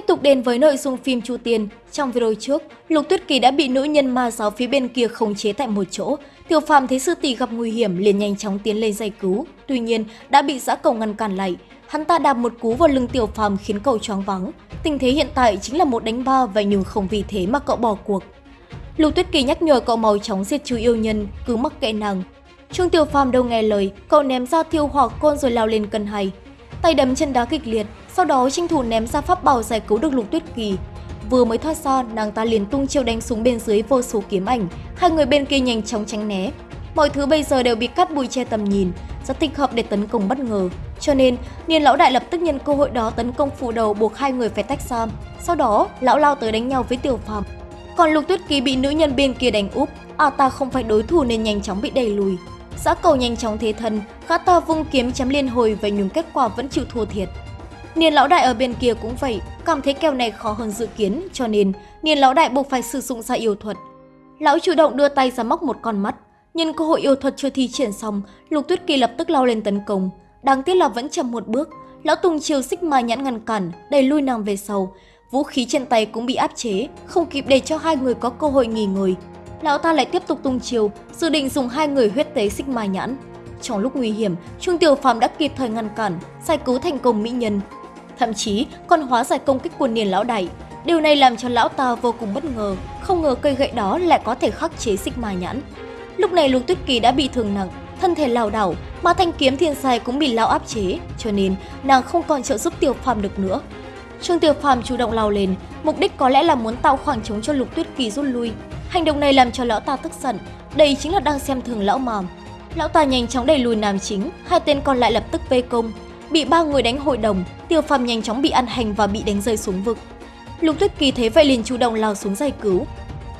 Tiếp tục đến với nội dung phim Chu Tiên, trong video trước, Lục Tuyết Kỳ đã bị nữ nhân ma giáo phía bên kia khống chế tại một chỗ. Tiểu Phạm thấy sư tỷ gặp nguy hiểm liền nhanh chóng tiến lên giải cứu, tuy nhiên đã bị giã cầu ngăn cản lại. Hắn ta đạp một cú vào lưng Tiểu Phạm khiến cậu choáng vắng. Tình thế hiện tại chính là một đánh ba và nhưng không vì thế mà cậu bỏ cuộc. Lục Tuyết Kỳ nhắc nhở cậu mau chóng diệt trừ yêu nhân, cứ mắc kệ nàng. Trương Tiểu Phàm đâu nghe lời, cậu ném ra thiêu hỏa côn rồi lao lên cân hay. Tay đấm chân đá kịch liệt, sau đó tranh thủ ném ra pháp bảo giải cứu được Lục Tuyết Kỳ. Vừa mới thoát ra, nàng ta liền tung chiêu đánh xuống bên dưới vô số kiếm ảnh, hai người bên kia nhanh chóng tránh né. Mọi thứ bây giờ đều bị cắt bụi che tầm nhìn, rất thích hợp để tấn công bất ngờ. Cho nên, Niên lão đại lập tức nhân cơ hội đó tấn công phủ đầu buộc hai người phải tách ra. Sau đó, lão lao tới đánh nhau với Tiểu Phàm. Còn Lục Tuyết Kỳ bị nữ nhân bên kia đánh úp, à ta không phải đối thủ nên nhanh chóng bị đẩy lùi. Giã cầu nhanh chóng thế thân, gã ta vung kiếm chém liên hồi và nhưng kết quả vẫn chịu thua thiệt. Niên lão đại ở bên kia cũng vậy, cảm thấy kèo này khó hơn dự kiến, cho nên Niên lão đại buộc phải sử dụng ra yêu thuật. Lão chủ động đưa tay ra móc một con mắt, nhân cơ hội yêu thuật chưa thi triển xong, Lục Tuyết Kỳ lập tức lao lên tấn công. Đáng tiếc là vẫn chậm một bước, lão tung chiều xích mai nhãn ngăn cản, đẩy lui nàng về sau. Vũ khí trên tay cũng bị áp chế, không kịp để cho hai người có cơ hội nghỉ ngơi. Lão ta lại tiếp tục tung chiều, dự định dùng hai người huyết tế xích mai nhãn. Trong lúc nguy hiểm, Trung Tiểu Phàm đã kịp thời ngăn cản, giải cứu thành công mỹ nhân, thậm chí còn hóa giải công kích của niền lão đại. Điều này làm cho lão ta vô cùng bất ngờ, không ngờ cây gậy đó lại có thể khắc chế xích ma nhãn. Lúc này Lục Tuyết Kỳ đã bị thương nặng, thân thể lảo đảo, mà thanh kiếm thiên sai cũng bị lão áp chế, cho nên nàng không còn trợ giúp Tiểu Phàm được nữa. Trương Tiểu Phàm chủ động lao lên, mục đích có lẽ là muốn tạo khoảng trống cho Lục Tuyết Kỳ rút lui. Hành động này làm cho lão ta tức giận, đây chính là đang xem thường lão mà. Lão ta nhanh chóng đẩy lùi nam chính, hai tên còn lại lập tức vây công, bị ba người đánh hội đồng, Tiêu Phàm nhanh chóng bị ăn hành và bị đánh rơi xuống vực. Lục Tuyết Kỳ thấy vậy liền chủ động lao xuống giải cứu.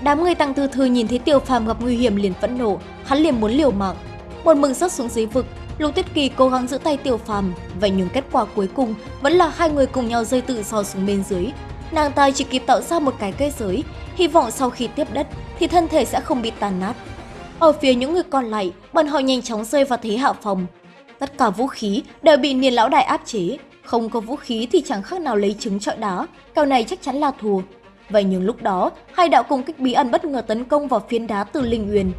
Đám người tăng thư thư nhìn thấy Tiêu Phàm gặp nguy hiểm liền phẫn nộ, hắn liền muốn liều mạng. Một mừng rớt xuống dưới vực, Lục Tuyết Kỳ cố gắng giữ tay Tiêu Phàm, vậy nhưng kết quả cuối cùng vẫn là hai người cùng nhau rơi tự do xuống bên dưới. Nàng ta chỉ kịp tạo ra một cái cây giới, hy vọng sau khi tiếp đất thì thân thể sẽ không bị tàn nát. Ở phía những người còn lại, bọn họ nhanh chóng rơi vào thế hạ phòng, Tất cả vũ khí đều bị niên lão đại áp chế, không có vũ khí thì chẳng khác nào lấy trứng trọi đá, kèo này chắc chắn là thua. Vậy nhưng lúc đó, hai đạo công kích bí ẩn bất ngờ tấn công vào phiến đá từ Linh Uyên.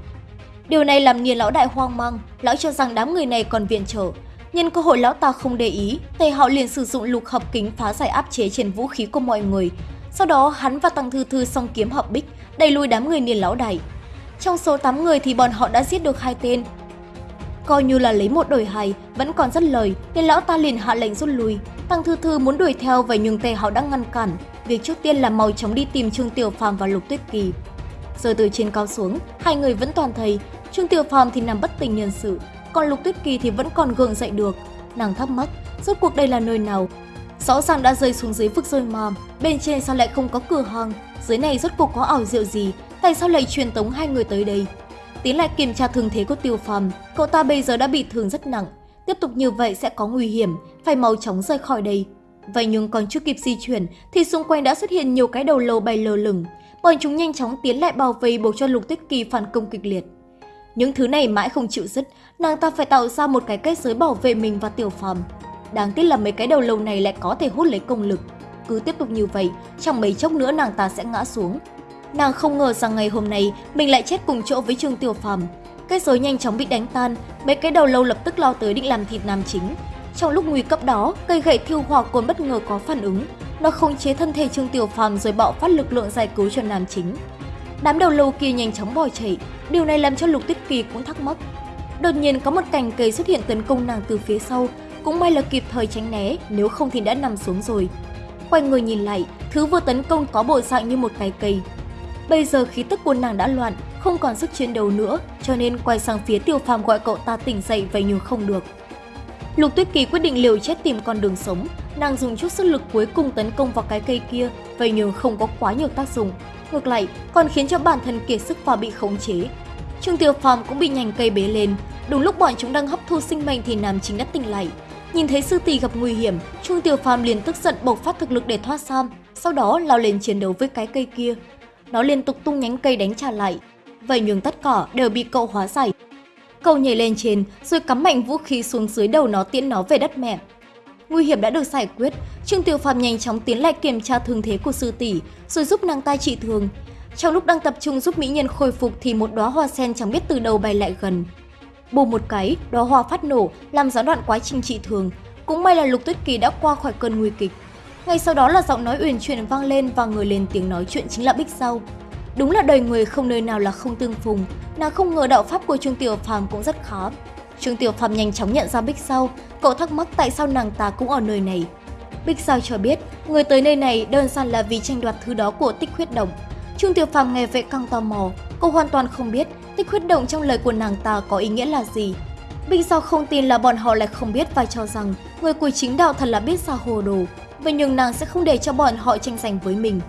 Điều này làm niên lão đại hoang mang, lão cho rằng đám người này còn viện trợ. Nhân cơ hội lão ta không để ý, Tề họ liền sử dụng lục hợp kính phá giải áp chế trên vũ khí của mọi người. Sau đó hắn và Tăng Thư Thư song kiếm hợp bích, đẩy lùi đám người niên lão đại. Trong số 8 người thì bọn họ đã giết được hai tên, Coi như là lấy một đổi hai, vẫn còn rất lời, nên lão ta liền hạ lệnh rút lui. Tăng Thư Thư muốn đuổi theo vậy nhưng Tề Hạo đã ngăn cản. Việc trước tiên là mau chóng đi tìm Trương Tiểu Phàm và Lục Tuyết Kỳ. Rồi từ trên cao xuống, hai người vẫn toàn thấy Trương Tiểu Phàm thì nằm bất tỉnh nhân sự, còn Lục Tuyết Kỳ thì vẫn còn gượng dậy được. Nàng thắc mắc, rốt cuộc đây là nơi nào? Rõ ràng đã rơi xuống dưới vực rơi mà, bên trên sao lại không có cửa hàng? Dưới này rốt cuộc có ảo diệu gì? Tại sao lại truyền tống hai người tới đây? Tiến lại kiểm tra thương thế của Tiêu Phàm, cậu ta bây giờ đã bị thương rất nặng, tiếp tục như vậy sẽ có nguy hiểm, phải mau chóng rời khỏi đây. Vậy nhưng còn chưa kịp di chuyển thì xung quanh đã xuất hiện nhiều cái đầu lâu bay lơ lửng, bọn chúng nhanh chóng tiến lại bao vây buộc cho Lục Tích Kỳ phản công kịch liệt. Những thứ này mãi không chịu dứt, nàng ta phải tạo ra một cái kết giới bảo vệ mình và Tiểu Phàm. Đáng tiếc là mấy cái đầu lâu này lại có thể hút lấy công lực. Cứ tiếp tục như vậy, trong mấy chốc nữa nàng ta sẽ ngã xuống, Nàng không ngờ rằng ngày hôm nay mình lại chết cùng chỗ với Trương Tiểu Phàm. Cái rối nhanh chóng bị đánh tan, mấy cái đầu lâu lập tức lao tới định làm thịt nam chính. Trong lúc nguy cấp đó, cây gậy thiêu hỏa cồn bất ngờ có phản ứng, nó không chế thân thể Trương Tiểu Phàm rồi bạo phát lực lượng giải cứu cho nam chính. Đám đầu lâu kia nhanh chóng bỏ chạy, điều này làm cho Lục Tuyết Kỳ cũng thắc mắc. Đột nhiên có một cành cây xuất hiện tấn công nàng từ phía sau, cũng may là kịp thời tránh né, nếu không thì đã nằm xuống rồi. Quay người nhìn lại, thứ vừa tấn công có bộ dạng như một cái cây, Bây giờ khí tức của nàng đã loạn, không còn sức chiến đấu nữa, cho nên quay sang phía Tiêu Phàm gọi cậu ta tỉnh dậy vậy nhưng không được. Lục Tuyết Kỳ quyết định liều chết tìm con đường sống, nàng dùng chút sức lực cuối cùng tấn công vào cái cây kia, vậy nhưng không có quá nhiều tác dụng. Ngược lại, còn khiến cho bản thân kiệt sức và bị khống chế. Trương Tiêu Phàm cũng bị nhành cây bế lên, đúng lúc bọn chúng đang hấp thu sinh mệnh thì nam chính đã tỉnh lại. Nhìn thấy sư tỷ gặp nguy hiểm, Trương Tiêu Phàm liền tức giận bộc phát thực lực để thoát sam, sau đó lao lên chiến đấu với cái cây kia nó liên tục tung nhánh cây đánh trả lại. Vậy nhưng tất cả đều bị cậu hóa giải. Cậu nhảy lên trên rồi cắm mạnh vũ khí xuống dưới đầu nó tiễn nó về đất mẹ. Nguy hiểm đã được giải quyết, Trương Tiểu Phàm nhanh chóng tiến lại kiểm tra thương thế của sư tỷ, rồi giúp nàng ta trị thương. Trong lúc đang tập trung giúp mỹ nhân khôi phục thì một đóa hoa sen chẳng biết từ đâu bay lại gần. Bù một cái, đóa hoa phát nổ, làm gián đoạn quá trình trị thương. Cũng may là Lục Tuyết Kỳ đã qua khỏi cơn nguy kịch. Ngay sau đó là giọng nói uyển chuyển vang lên và người lên tiếng nói chuyện chính là Bích Sau. Đúng là đời người không nơi nào là không tương phùng, nàng không ngờ đạo pháp của Trương Tiểu Phàm cũng rất khó. Trương Tiểu Phàm nhanh chóng nhận ra Bích Sau, cậu thắc mắc tại sao nàng ta cũng ở nơi này. Bích Sao cho biết, người tới nơi này đơn giản là vì tranh đoạt thứ đó của tích huyết động. Trương Tiểu Phàm nghe vậy căng tò mò, cô hoàn toàn không biết tích huyết động trong lời của nàng ta có ý nghĩa là gì. Bích Sao không tin là bọn họ lại không biết và cho rằng người của chính đạo thật là biết sao hồ đồ, vậy nhưng nàng sẽ không để cho bọn họ tranh giành với mình.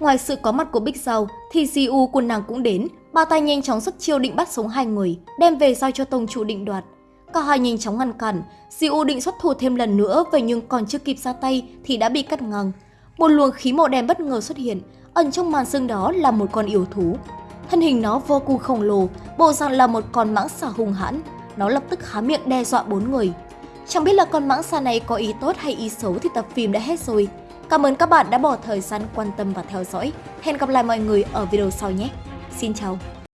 Ngoài sự có mặt của Bích Giao, thì siu của nàng cũng đến, bà ta nhanh chóng xuất chiêu định bắt sống hai người, đem về giao cho tông chủ định đoạt. Cả hai nhanh chóng ngăn cản, siu định xuất thủ thêm lần nữa, vậy nhưng còn chưa kịp ra tay thì đã bị cắt ngang. Một luồng khí màu đen bất ngờ xuất hiện, ẩn trong màn sương đó là một con yêu thú. Thân hình nó vô cùng khổng lồ, bộ dạng là một con mãng xà hung hãn. Nó lập tức há miệng đe dọa bốn người. Chẳng biết là con mãng xà này có ý tốt hay ý xấu thì tập phim đã hết rồi. Cảm ơn các bạn đã bỏ thời gian quan tâm và theo dõi. Hẹn gặp lại mọi người ở video sau nhé. Xin chào!